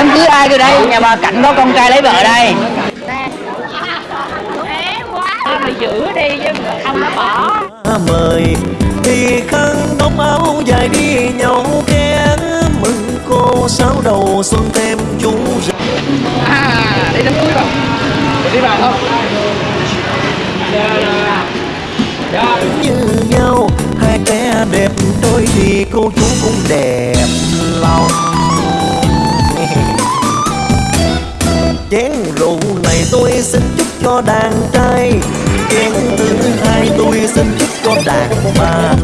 đám cưới ai rồi đây, nhà bà cạnh có con trai lấy vợ đây. Giữ đi chứ không nó bỏ mời, thì khăn đóng áo dài đi nhau ghé mừng cô sáu đầu xuân thêm chú rể. À đi đám cưới rồi đi vào không như nhau, hai bé đẹp, đôi thì cô chú cũng đẹp. Tôi xin chúc cho đàn trai. Chén thứ hai tôi xin chúc cho đàn bà.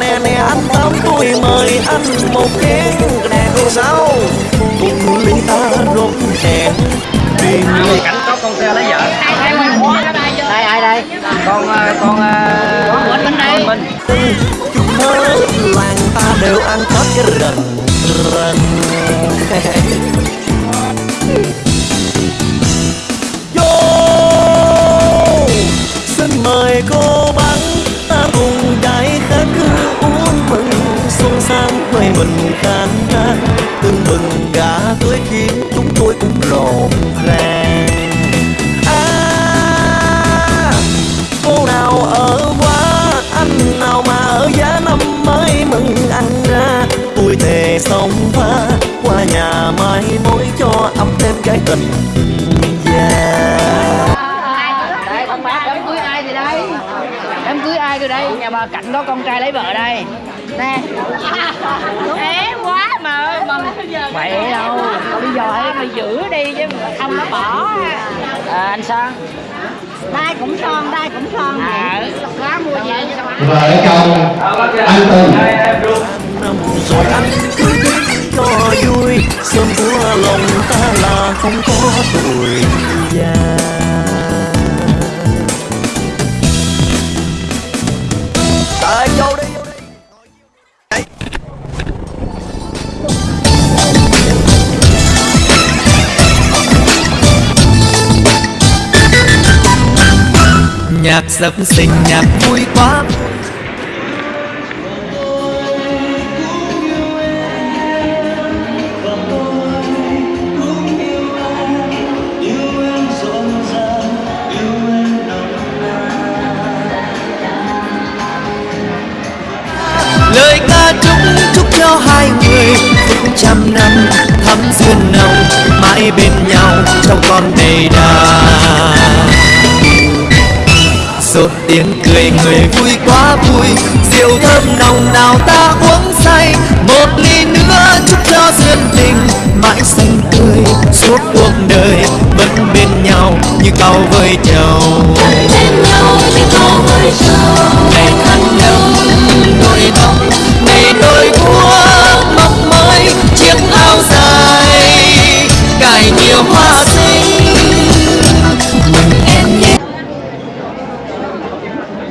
Nè nè anh tám tôi mời anh một chén. Nè cô sáu cùng ly ta rốt chén đi cảnh có con trai lấy vợ. Đây ai đây? Con ờ, con con bên đây. chúng hết làng ta đều ăn hết cái rần rần sang mình khán trang tương bừng gà tới khiến chúng tôi cũng rộn ràng. À, cô nào ở quá anh nào mà ở giá năm mới mừng ăn ra. Tôi thề sống pha qua nhà mai mối cho ấm thêm cái tình già. Đây cưới ai thì đây? Cưới ai rồi đây? Nhà bà cạnh có con trai lấy vợ đây nè. Thế quá mà mà vậy đâu lý do ấy mày giữ đi chứ không nó bỏ à, anh sang đai cũng son đai cũng son à. quá mua gì vợ chồng anh Tùng. Năm rồi anh cứ biết cho vui sớm của lòng ta là không có tuổi già Nhạc sập sinh nhạc vui quá. Lời ca chúc chúc cho hai người phút trăm năm thắm duyên nồng, mãi bên nhau trong con đầy đà rộn tiếng cười, người vui quá vui. Rượu thơm nồng nào ta uống say. Một ly nữa chúc cho duyên tình. Mãi xanh tươi suốt cuộc đời vẫn bên nhau như cao với chầu